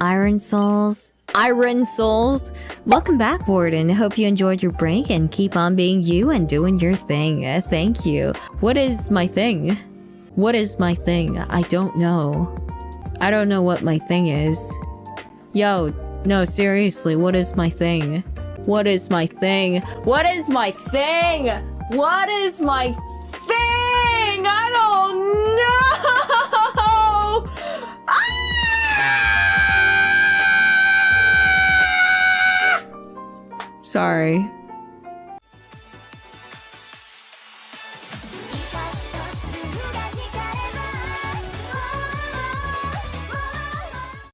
Iron Souls. Iron Souls. Welcome back, Warden. Hope you enjoyed your break and keep on being you and doing your thing. Uh, thank you. What is my thing? What is my thing? I don't know. I don't know what my thing is. Yo, no, seriously, what is my thing? What is my thing? What is my thing? What is my Sorry.